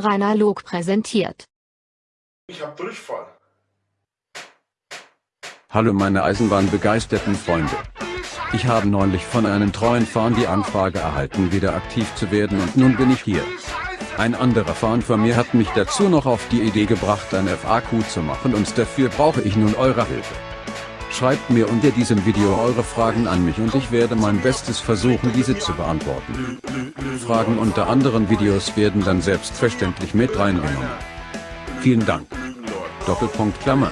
Rainer Log präsentiert. Ich hab Durchfall. Hallo meine eisenbahnbegeisterten Freunde. Ich habe neulich von einem treuen Fan die Anfrage erhalten wieder aktiv zu werden und nun bin ich hier. Ein anderer Fan von mir hat mich dazu noch auf die Idee gebracht ein FAQ zu machen und dafür brauche ich nun eure Hilfe. Schreibt mir unter diesem Video eure Fragen an mich und ich werde mein Bestes versuchen diese zu beantworten. Fragen unter anderen Videos werden dann selbstverständlich mit reingenommen. Vielen Dank. Doppelpunkt Klammer.